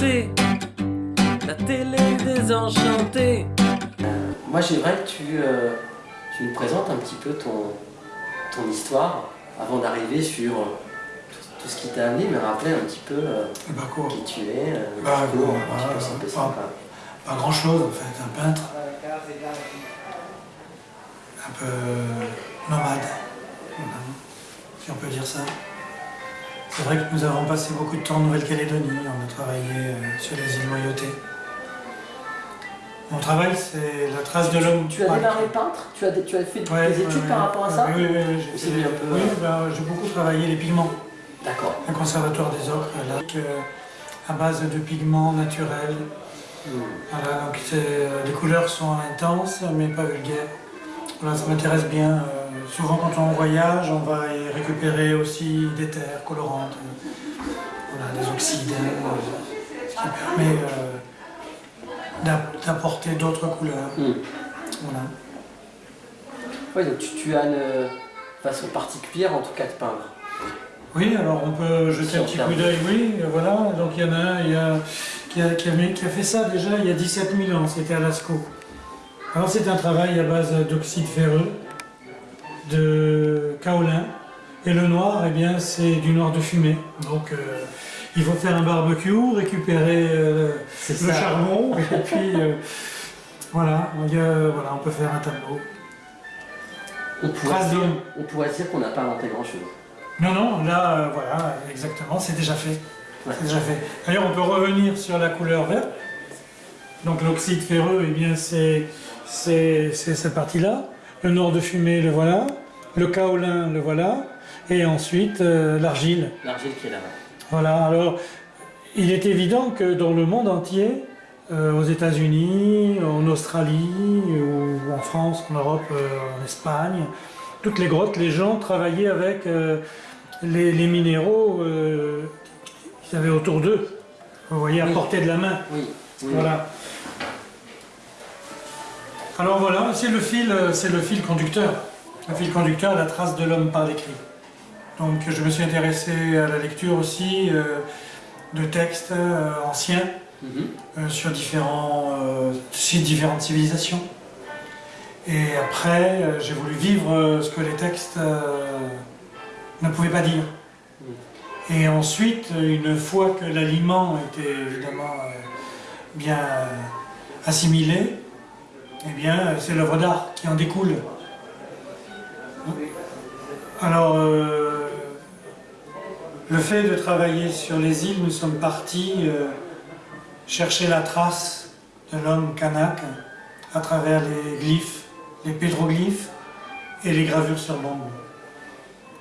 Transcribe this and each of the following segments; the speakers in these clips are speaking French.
c'est la télé désenchantée. Moi j'aimerais que tu, euh, tu nous présentes un petit peu ton, ton histoire avant d'arriver sur euh, tout, tout ce qui t'a amené, mais rappeler un petit peu euh, Le parcours. qui tu es, euh, Bah, un petit voilà, peu sympa, pas- sympa. Pas grand chose en fait, un peintre. Un peu nomade, si on peut dire ça. C'est vrai que nous avons passé beaucoup de temps en Nouvelle-Calédonie, on a travaillé euh, sur les îles Loyauté. Mon travail, c'est la trace de l'homme. Tu as démarré peintre tu as, tu as fait des Ouais, études ouais, par rapport à ça Oui, oui, oui. j'ai peu, oui, euh, ben, j'ai beaucoup travaillé les pigments. D'accord. Un conservatoire des ocres, là, euh, à base de pigments naturels. Hmm. Voilà, donc les couleurs sont intenses mais pas vulgaires. Voilà, ça m'intéresse bien. euh, souvent quand on voyage, on va y récupérer aussi des terres colorantes, euh, voilà, des oxydes, euh, ce qui permet euh, d'a- d'apporter d'autres couleurs. Hmm. Voilà. Ouais, donc tu, tu as une façon particulière en tout cas de peindre. Oui, alors on peut jeter un petit coup d'œil, oui, voilà. Donc il y en a un il y a- qui, a, qui a mis- qui a fait ça déjà il y a 17 000 ans, c'était à Lascaux. Alors c'est un travail à base d'oxyde ferreux, de kaolin, et le noir, eh bien, c'est du noir de fumée. Donc euh, il faut faire un barbecue, récupérer euh, le ça. charbon, et puis euh, voilà, a- voilà, on peut faire un tableau. On pourrait, dire, on pourrait dire qu'on n'a pas inventé grand chose. Non, non, là, voilà, exactement, c'est déjà fait. Ouais. Déjà fait. D'ailleurs, on peut revenir sur la couleur verte. Donc l'oxyde ferreux, eh bien, c'est cette partie-là. Le noir de fumée, le voilà. Le kaolin, le voilà. Et ensuite, euh, l'argile. L'argile qui est là-bas. Voilà, alors, il est évident que dans le monde entier, euh, aux États-Unis, en Australie, ou en France, en Europe, euh, en Espagne, toutes les grottes, les gens travaillaient avec les, les minéraux qu'ils avaient autour d'eux. Vous voyez, à Oui. portée de la main. Oui. oui. Voilà. Alors voilà, c'est le fil, c'est le fil conducteur. Le fil conducteur, la trace de l'homme par l'écrit. Donc je me suis intéressé à la lecture aussi euh, de textes euh, anciens Mhm. euh, sur, différents, différentes civilisations. Et après, j'ai voulu vivre ce que les textes ne pouvaient pas dire. Et ensuite, une fois que l'aliment était évidemment bien assimilé, eh bien, c'est l'œuvre d'art qui en découle. Alors, euh, le fait de travailler sur les îles, nous sommes partis euh, chercher la trace de l'homme kanak à travers les glyphes, les pétroglyphes et les gravures sur bambou.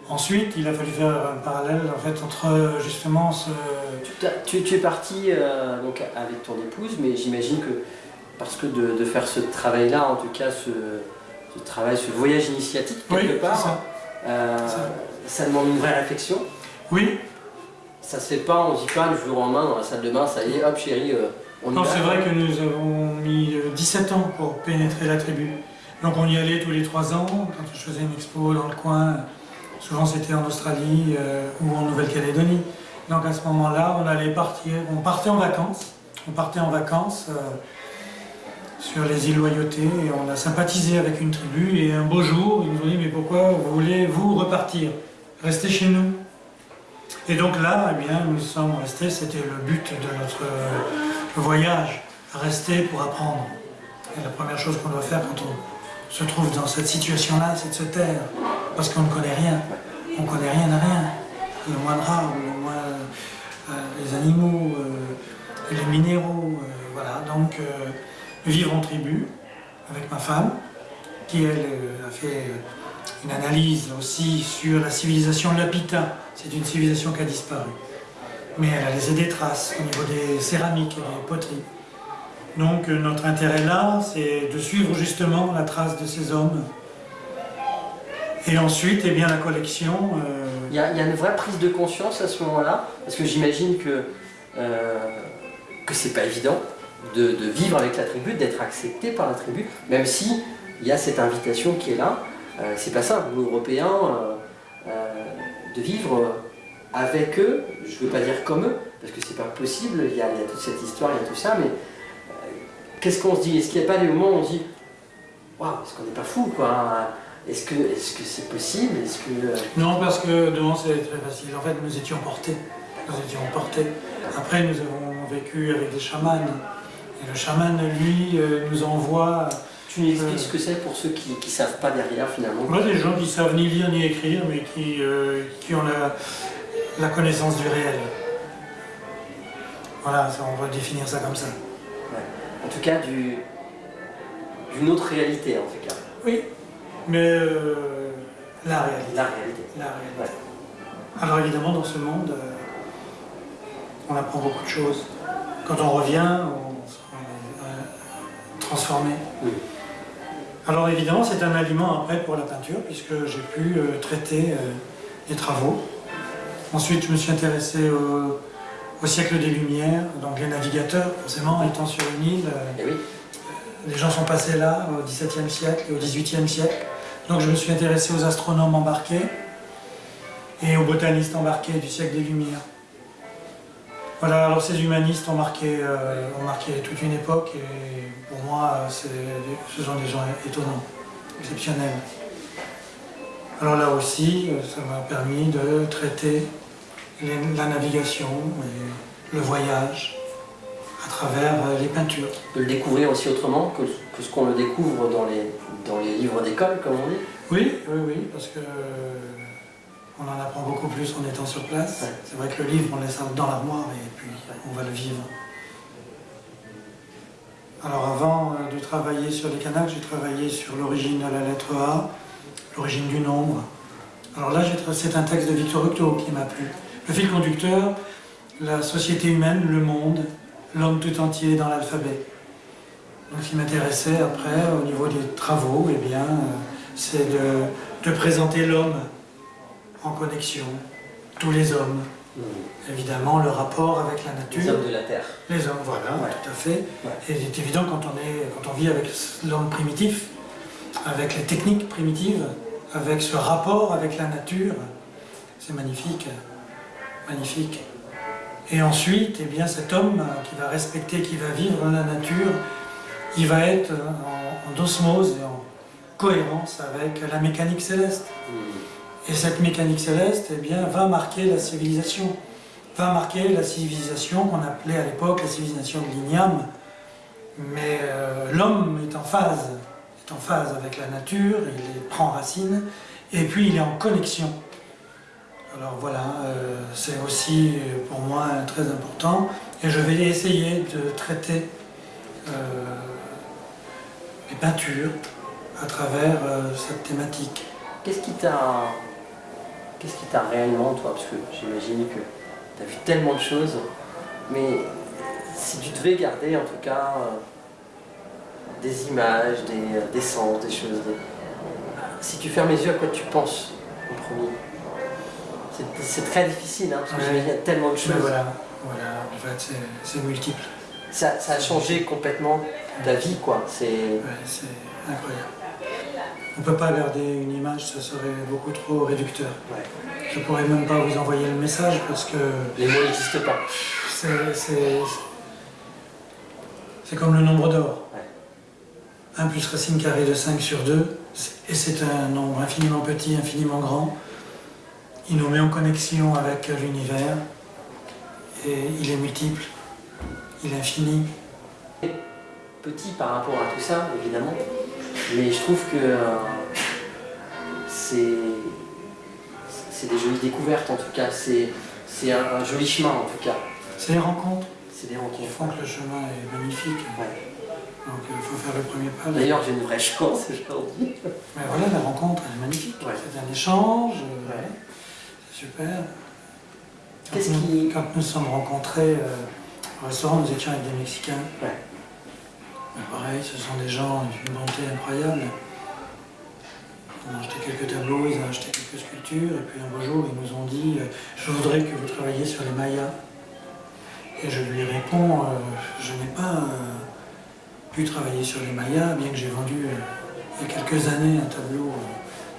Ensuite, il a fallu faire un parallèle en fait, entre euh, justement ce, Tu, es parti avec ton épouse, mais j'imagine que parce que de faire ce travail-là, en tout cas ce, ce travail, ce voyage initiatique quelque Oui, part, ça. euh, ça. ça demande une vraie réflexion. Oui, Ça se fait pas, on se dit pas du jour au lendemain dans la salle de bain, ça y est, hop chérie, euh, on Non, c'est vrai que nous avons mis euh, 17 ans pour pénétrer la tribu. Donc on y allait tous les 3 ans, quand je faisais une expo dans le coin, souvent c'était en Australie euh, ou en Nouvelle-Calédonie. Donc à ce moment-là, on allait partir, on partait en vacances, on partait en vacances euh, sur les îles Loyauté et on a sympathisé avec une tribu et un beau jour, ils nous ont dit mais pourquoi vous voulez vous repartir? Restez chez nous. Et donc là, eh bien, nous sommes restés, c'était le but de notre voyage, rester pour apprendre. Et la première chose qu'on doit faire quand on se trouve dans cette situation-là, c'est de se taire, parce qu'on ne connaît rien. On ne connaît rien à rien. Le moindre arbre, le moins, euh, les animaux, euh, les minéraux, euh, voilà. Donc, vivre en tribu avec ma femme, qui elle euh, a fait euh, une analyse aussi sur la civilisation Lapita. C'est une civilisation qui a disparu. Mais elle a laissé des traces au niveau des céramiques et des poteries. Donc euh, notre intérêt là, c'est de suivre justement la trace de ces hommes. Et ensuite, eh bien, la collection. Il y, a, une vraie prise de conscience à ce moment-là, parce que j'imagine que, que c'est pas évident de, de vivre avec la tribu, d'être accepté par la tribu, même si il y a cette invitation qui est là. Euh, c'est pas simple, nous Européens, euh, euh, de vivre avec eux, je veux pas dire comme eux, parce que c'est pas possible, il y, a, il y, a, toute cette histoire, il y a tout ça, mais qu'est-ce qu'on se dit? Est-ce qu'il n'y a pas des moments où on se dit Waouh, est-ce qu'on n'est pas fou quoi? Est-ce que c'est -ce possible? Est-ce que... Euh, non, parce que devant c'est très facile. En fait, nous étions portés. Nous étions portés. Après, nous avons vécu avec des chamans. Et le chaman, lui, euh, nous envoie tu nous expliques ce que c'est pour ceux qui ne savent pas derrière finalement Moi, des gens qui savent ni lire ni écrire, mais qui, euh, qui ont la, la, connaissance du réel. Voilà, ça, on va définir ça comme ça. Ouais. En tout cas, d'une autre réalité en tout cas. Oui, mais euh, la réalité. La réalité. La réalité. Ouais. Alors évidemment, dans ce monde, euh, on apprend beaucoup de choses. Quand on revient, on, euh, transformé. Oui. Alors évidemment, c'est un aliment après pour la peinture, puisque j'ai pu euh, traiter euh, les travaux. Ensuite, je me suis intéressé au, au, siècle des Lumières, donc les navigateurs, forcément, étant sur une île. Euh, oui. Les gens sont passés là au XVIIe siècle et au XVIIIe siècle. Donc je me suis intéressé aux astronomes embarqués et aux botanistes embarqués du siècle des Lumières. Voilà, alors ces humanistes ont marqué, euh, ont marqué toute une époque et pour moi, ce sont des gens étonnants, exceptionnels. Alors là aussi, ça m'a permis de traiter les, la navigation et le voyage à travers les peintures. De le découvrir aussi autrement que, que ce qu'on le découvre dans les, dans les livres d'école, comme on dit? Oui, oui, oui, parce que on en apprend beaucoup plus en étant sur place. Ouais. C'est vrai que le livre, on laisse dans l'armoire et puis on va le vivre. Alors avant euh, de travailler sur les canals, j'ai travaillé sur l'origine de la lettre A, l'origine du nombre. Alors là, c'est un texte de Victor Hugo qui m'a plu. Le fil conducteur, la société humaine, le monde, l'homme tout entier dans l'alphabet. Donc ce qui m'intéressait après, au niveau des travaux, eh bien, euh, c'est de, de présenter l'homme en connexion, tous les hommes. Mmh. Évidemment, le rapport avec la nature. Les hommes de la Terre. Les hommes, voilà, ouais. tout à fait. Ouais. Et il est évident quand on, est, quand on vit avec l'homme primitif, avec les techniques primitives, avec ce rapport avec la nature, c'est magnifique, magnifique. Et ensuite, eh bien, cet homme qui va respecter, qui va vivre dans la nature, il va être en, en osmose et en cohérence avec la mécanique céleste. Mmh. Et cette mécanique céleste eh bien, va marquer la civilisation, va marquer la civilisation qu'on appelait à l'époque la civilisation de l'igname. Mais euh, l'homme est en phase, est en phase avec la nature, il prend racine, et puis il est en connexion. Alors voilà, euh, c'est aussi pour moi très important, et je vais essayer de traiter euh, les peintures à travers euh, cette thématique. Qu'est-ce qui t'a Qu'est-ce qui t'a réellement, toi? Parce que j'imagine que tu as vu tellement de choses, mais si tu devais garder en tout cas euh, des images, des, euh, des, sens, des choses, des... si tu fermes les yeux, à quoi tu penses en premier? C'est très difficile, hein, parce que ouais. y a tellement de choses. Mais voilà, voilà, en fait c'est multiple. Ça, ça, a changé complètement ta vie, quoi. C'est ouais, incroyable. On ne peut pas garder une image, ça serait beaucoup trop réducteur. Ouais. Je ne pourrais même pas vous envoyer le message parce que... Les mots n'existent pas. C'est comme le nombre d'or. Ouais. 1 plus racine carrée de 5 sur 2, et c'est un nombre infiniment petit, infiniment grand. Il nous met en connexion avec l'univers, et il est multiple, il est infini. Petit par rapport à tout ça, évidemment, mais je trouve que euh, c'est des jolies découvertes en tout cas, c'est un, un, joli chemin en tout cas. C'est les rencontres. C'est des rencontres. Qui font que le chemin est magnifique. Ouais. Donc il faut faire le premier pas. D'ailleurs j'ai une vraie chance aujourd'hui. Mais voilà, la rencontre elle est magnifique. Ouais. C'est un échange, ouais. c'est super. Qu'est-ce qui... Quand nous sommes rencontrés euh, au restaurant, nous étions avec des Mexicains. Pareil, ce sont des gens d'une bonté incroyable. On a acheté quelques tableaux, ils ont acheté quelques sculptures, et puis un beau jour, ils nous ont dit euh, « Je voudrais que vous travailliez sur les Mayas ». Et je lui réponds euh, « Je n'ai pas euh, pu travailler sur les Mayas, bien que j'ai vendu il y a quelques années un tableau,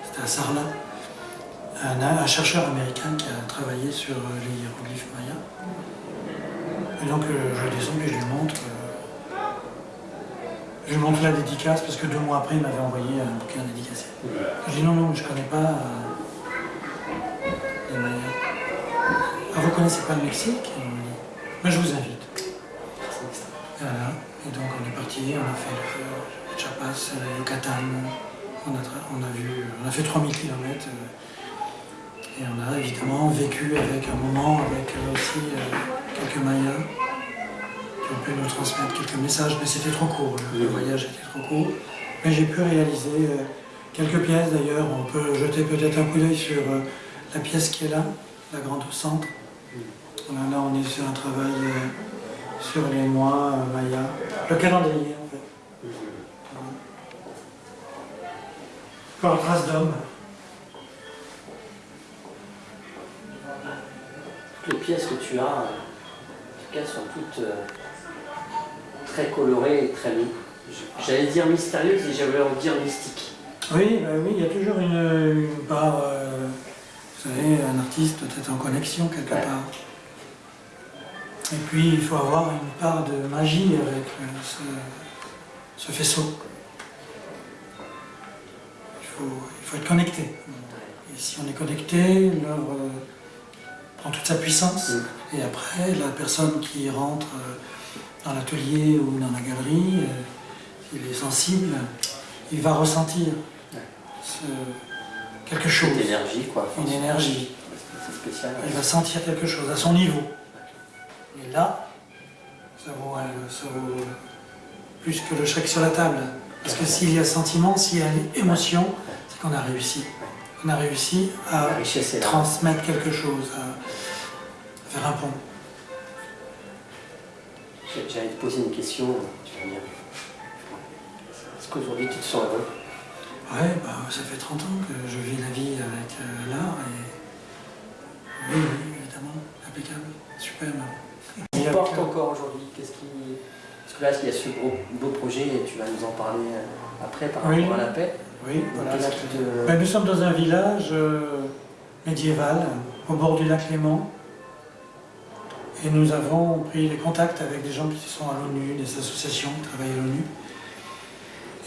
c'était à Sarlat, un, un chercheur américain qui a travaillé sur les hiéroglyphes mayas. Et donc je descends et je lui montre. Euh, je lui montre la dédicace parce que deux mois après il m'avait envoyé un bouquin dédicacé. Je dis non, non, je ne connais pas euh, Mayas. Ah, vous connaissez pas le Mexique? Dit, Mais je vous invite. Voilà. Et donc on est parti, on a fait le, le Chiapas, le Yucatan, on a, vu, on a fait 3000 km. et on a évidemment vécu avec un moment avec euh, aussi euh, quelques Mayas ont pu nous transmettre quelques messages, mais c'était trop court, le, voyage était trop court. Mais j'ai pu réaliser euh, quelques pièces d'ailleurs, on peut jeter peut-être un coup d'œil sur euh, la pièce qui est là, la grande au centre. Là on est sur un travail euh, sur les mois mayas, le calendrier en fait. Voilà. Encore trace d'homme. Toutes les pièces que tu as, en tout cas, sont toutes euh, très colorées et très, j'allais dire mystérieuses et j'avais envie de dire mystiques. Oui, bah oui, il y a toujours une, une part, euh, vous savez, un artiste doit être en connexion quelque Ouais. part. Et puis il faut avoir une part de magie avec euh, ce, ce faisceau. Il faut, il faut être connecté. Et si on est connecté, l'œuvre euh, prend toute sa puissance. Mm. Et après, la personne qui rentre dans l'atelier ou dans la galerie, euh, s'il est sensible, il va ressentir ce- quelque chose, Cette énergie, quoi. Une énergie. C'est spécial. Il va sentir quelque chose à son niveau. Et là, ça vaut, euh, ça vaut plus que le chèque sur la table. Parce que s'il y a sentiment, s'il y a émotion, c'est qu'on a réussi. On a réussi à transmettre quelque chose, à faire un pont. J'allais te poser une question, tu vas me dire. Est-ce qu'aujourd'hui tu te sens heureux? Ouais, bah, ça fait 30 ans que je vis la vie avec euh, l'art et oui, oui, évidemment, impeccable, superbe. Qu'est-ce qui porte encore aujourd'hui Qu'est-ce qui... Parce que là, il y a ce beau, beau projet et tu vas nous en parler euh, après par Oui. rapport à la paix. Oui, voilà. Ben, nous sommes dans un village euh, médiéval au bord du lac Léman et nous avons pris des contacts avec des gens qui sont à l'ONU, des associations qui travaillent à l'ONU.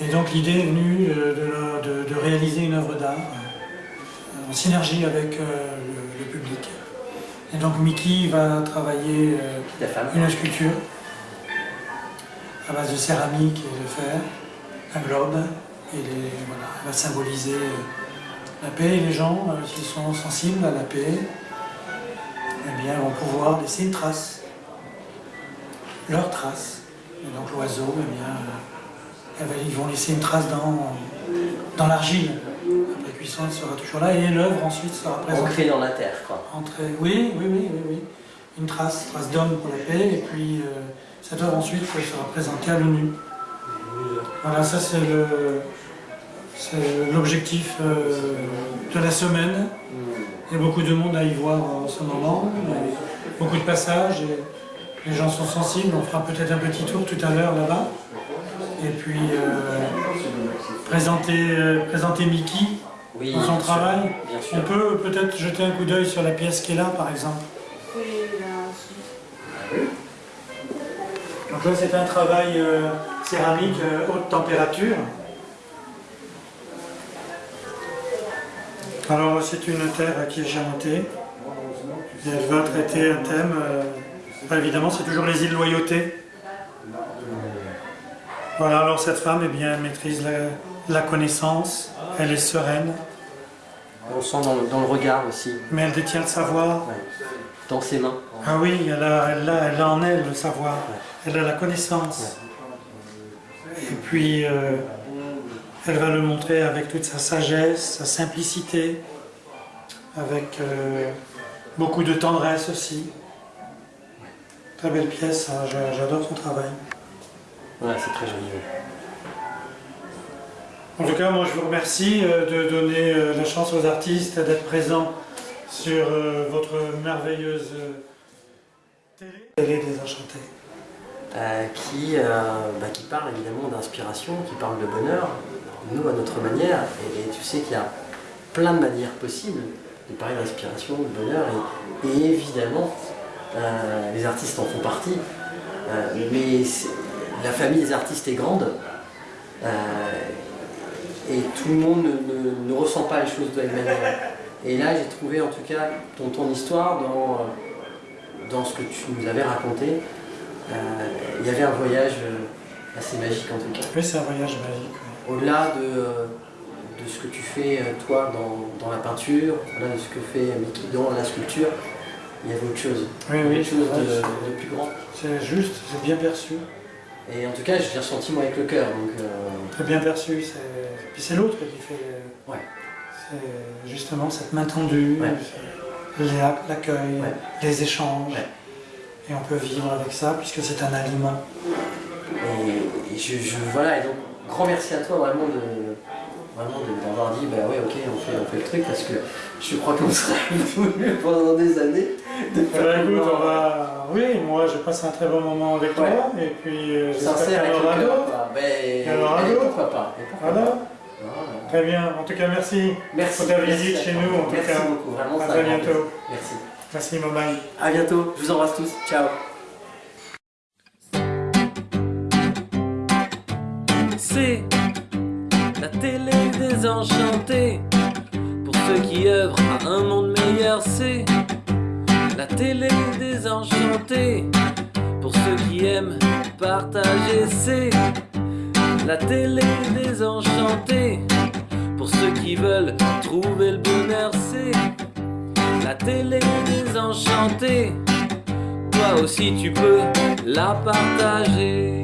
Et donc l'idée est venue euh, de, la- de- de réaliser une œuvre d'art euh, en synergie avec euh, le, le public. Et donc Mickey va travailler euh, une sculpture à base de céramique et de fer, un globe, et les- voilà, elle va symboliser la paix. Et les gens, euh, s'ils sont sensibles à la paix, eh bien, vont pouvoir laisser une trace, leur trace. Et donc l'oiseau, eh bien, euh, elle va- ils vont laisser une trace dans, dans l'argile. Après cuisson, elle sera toujours là, et l'œuvre ensuite sera présentée. Ancrée dans la terre, quoi. Entrer- Oui, oui, oui, oui, oui. Une trace, trace d'homme pour la paix, et puis euh, cette œuvre ensuite sera présentée à l'ONU. Voilà, ça c'est le- c'est l'objectif euh, de la semaine. Il y a beaucoup de monde à y voir en ce moment, beaucoup de passages, et les gens sont sensibles. On fera peut-être un petit tour tout à l'heure là-bas. Et puis euh, présenter, euh, présenter Mickey Oui, dans son bien sûr, travail. On peut peut-être jeter un coup d'œil sur la pièce qui est là, par exemple. Donc là, c'est un travail euh, céramique euh, haute température. Alors, c'est une terre qui est géantée. Et elle va traiter un thème. euh, enfin, évidemment, c'est toujours les îles Loyauté. Voilà, alors cette femme, eh bien, elle maîtrise la, la connaissance, elle est sereine, On sent dans, le- dans le regard aussi, mais elle détient le savoir. ouais. dans ses mains. Ah oui, elle a, elle a- elle a en elle le savoir, elle a la connaissance. Et puis, euh, elle va le montrer avec toute sa sagesse, sa simplicité, avec euh, beaucoup de tendresse aussi. Très belle pièce, hein, j'a- j'adore son travail. Ouais, c'est très joli. En tout cas, moi je vous remercie euh, de donner euh, la chance aux artistes d'être présents sur votre merveilleuse télé. Télé désenchantée. Euh, qui, euh, bah, qui parle évidemment d'inspiration, qui parle de bonheur, nous à notre manière, et, tu sais qu'il y a plein de manières possibles de parler d'inspiration, de bonheur, et, évidemment, euh, les artistes en font partie, euh, mais la famille des artistes est grande, euh, et tout le monde ne, ne- ressent pas les choses de la même manière. Et là, j'ai trouvé en tout cas ton, ton histoire dans, dans ce que tu nous avais raconté. Il y avait un voyage assez magique en tout cas. Oui, c'est un voyage magique. Au-delà de, euh, de ce que tu fais euh, toi dans, dans la peinture, au-delà de ce que fait Mickey dans la sculpture, il y avait autre chose. Oui, oui, chose c'est vrai, de, de plus grand. c'est juste, c'est bien perçu. Et en tout cas, je l'ai ressenti moi avec le cœur. Donc, euh, Très bien perçu. c'est- Puis c'est l'autre qui fait. Ouais. C'est justement cette main tendue, Ouais. c'est l'accueil, Ouais. les échanges. Et on peut vivre avec ça puisque c'est un aliment. et, et je, je- voilà, et donc grand merci à toi vraiment de vraiment d'avoir dit bah ouais ok on fait, on fait le truc parce que je crois qu'on serait venu pendant des années de Eh ben, écoute, une- on va... Oui, moi j'ai passé un très bon moment avec Ouais. toi. Et puis euh, sincère avec le cœur. aura et pourquoi pas, et pourquoi Voilà. pas. Voilà. Très bien. En tout cas, merci. Merci Pour ta merci visite chez nous, en tout merci cas. beaucoup vraiment À ça très bientôt. merci Merci, Momaï. à bientôt je vous embrasse tous ciao C'est la télé désenchantée. Pour ceux qui œuvrent à un monde meilleur, c'est la télé désenchantée. Pour ceux qui aiment partager, c'est la télé désenchantée. Pour ceux qui veulent trouver le bonheur, c'est la télé désenchantée. Toi aussi tu peux la partager.